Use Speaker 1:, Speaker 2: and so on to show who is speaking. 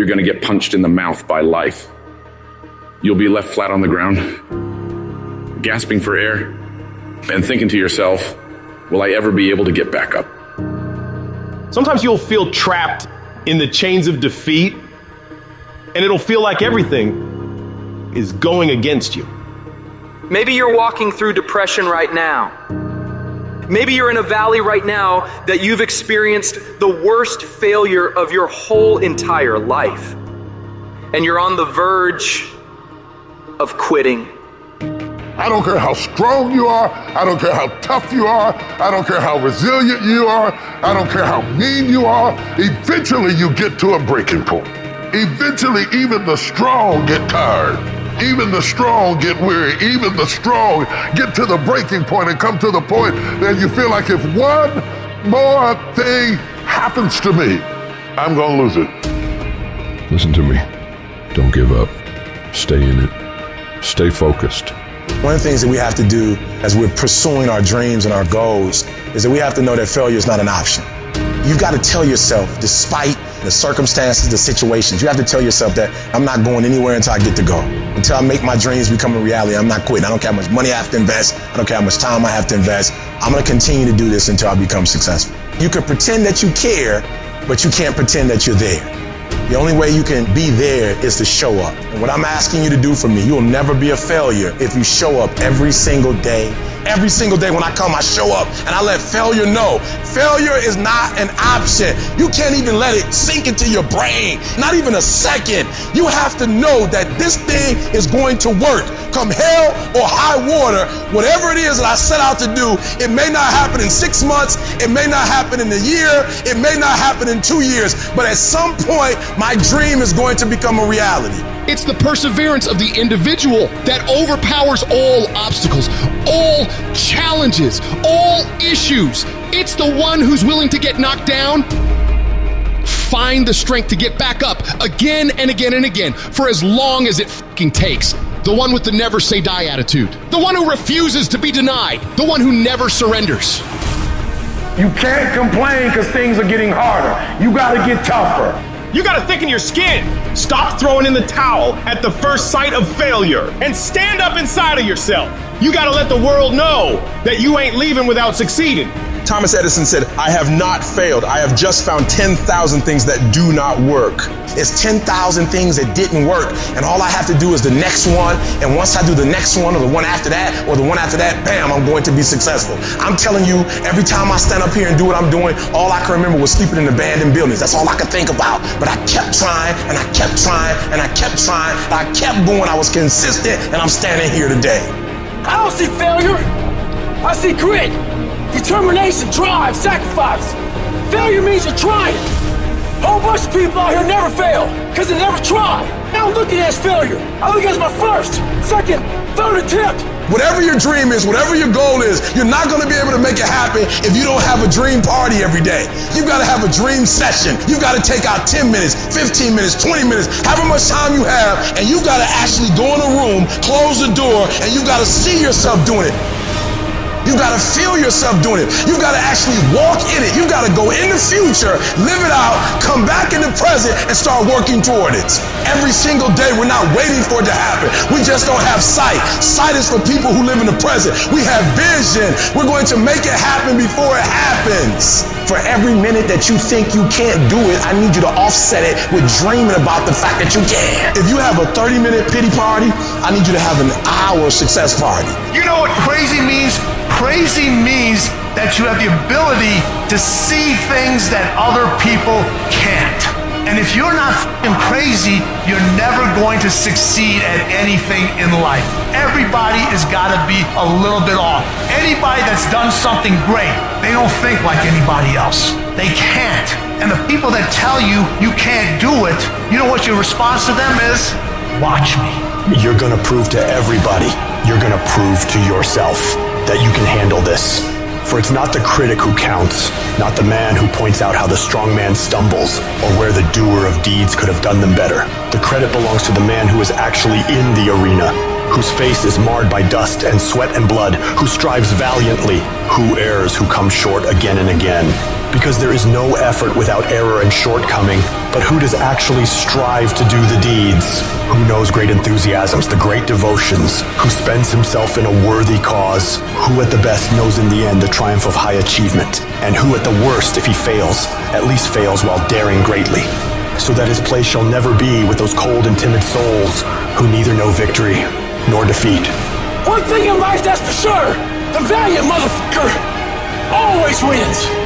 Speaker 1: you're going to get punched in the mouth by life. You'll be left flat on the ground, gasping for air, and thinking to yourself, will I ever be able to get back up?
Speaker 2: Sometimes you'll feel trapped in the chains of defeat, and it'll feel like everything is going against you.
Speaker 3: Maybe you're walking through depression right now. Maybe you're in a valley right now that you've experienced the worst failure of your whole entire life. And you're on the verge of quitting.
Speaker 4: I don't care how strong you are. I don't care how tough you are. I don't care how resilient you are. I don't care how mean you are. Eventually, you get to a breaking point. Eventually, even the strong get tired. Even the strong get weary. Even the strong get to the breaking point and come to the point that you feel like if one more thing happens to me, I'm going to lose it.
Speaker 5: Listen to me. Don't give up. Stay in it. Stay focused.
Speaker 6: One of the things that we have to do as we're pursuing our dreams and our goals is that we have to know that failure is not an option. You've got to tell yourself, despite the circumstances, the situations, you have to tell yourself that I'm not going anywhere until I get to go. Until I make my dreams become a reality, I'm not quitting. I don't care how much money I have to invest. I don't care how much time I have to invest. I'm going to continue to do this until I become successful. You can pretend that you care, but you can't pretend that you're there. The only way you can be there is to show up. And what I'm asking you to do for me, you will never be a failure if you show up every single day. Every single day when I come, I show up and I let failure know. Failure is not an option. You can't even let it sink into your brain, not even a second. You have to know that this thing is going to work. Come hell or high water, whatever it is that I set out to do, it may not happen in six months, it may not happen in a year, it may not happen in two years, but at some point, my dream is going to become a reality.
Speaker 7: It's the perseverance of the individual that overpowers all obstacles, all challenges, all issues. It's the one who's willing to get knocked down, find the strength to get back up again and again and again for as long as it fucking takes. The one with the never say die attitude. The one who refuses to be denied. The one who never surrenders.
Speaker 8: You can't complain because things are getting harder. You got to get tougher.
Speaker 2: You gotta thicken your skin. Stop throwing in the towel at the first sight of failure and stand up inside of yourself. You gotta let the world know that you ain't leaving without succeeding.
Speaker 6: Thomas Edison said, I have not failed. I have just found 10,000 things that do not work. It's 10,000 things that didn't work. And all I have to do is the next one. And once I do the next one or the one after that or the one after that, bam, I'm going to be successful. I'm telling you, every time I stand up here and do what I'm doing, all I can remember was sleeping in abandoned buildings. That's all I could think about. But I kept trying and I kept trying and I kept trying. I kept going. I was consistent and I'm standing here today.
Speaker 9: I don't see failure. I see grit. Determination, drive, sacrifice. Failure means you're trying. Whole bunch of people out here never fail, because they never try. I don't look at it as failure. I look at it as my first, second, third attempt.
Speaker 6: Whatever your dream is, whatever your goal is, you're not going to be able to make it happen if you don't have a dream party every day. You've got to have a dream session. You've got to take out 10 minutes, 15 minutes, 20 minutes, however much time you have, and you've got to actually go in a room, close the door, and you've got to see yourself doing it. You gotta feel yourself doing it. You gotta actually walk in it. You gotta go in the future, live it out, come back in the present, and start working toward it. Every single day, we're not waiting for it to happen. We just don't have sight. Sight is for people who live in the present. We have vision. We're going to make it happen before it happens. For every minute that you think you can't do it, I need you to offset it with dreaming about the fact that you can. If you have a 30 minute pity party, I need you to have an hour success party.
Speaker 10: You know what crazy means? Crazy means that you have the ability to see things that other people can't. And if you're not crazy, you're never going to succeed at anything in life. Everybody has got to be a little bit off. Anybody that's done something great, they don't think like anybody else. They can't. And the people that tell you you can't do it, you know what your response to them is? Watch me.
Speaker 11: You're going to prove to everybody, you're going to prove to yourself that you can handle this. For it's not the critic who counts, not the man who points out how the strong man stumbles, or where the doer of deeds could have done them better. The credit belongs to the man who is actually in the arena, whose face is marred by dust and sweat and blood, who strives valiantly, who errs, who comes short again and again. Because there is no effort without error and shortcoming, but who does actually strive to do the deeds? Who knows great enthusiasms, the great devotions? Who spends himself in a worthy cause? Who at the best knows in the end the triumph of high achievement? And who at the worst, if he fails, at least fails while daring greatly? So that his place shall never be with those cold and timid souls who neither know victory nor defeat.
Speaker 9: One thing in life that's for sure the valiant motherfucker always wins.